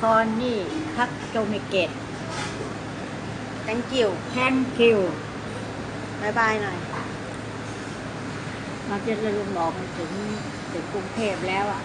คอนนี่คักโจมิเกต thank you แทนคิวบายบายหน่อย เราจะลืมบอกมัถึงถึงกรุงเทพแล้วอะ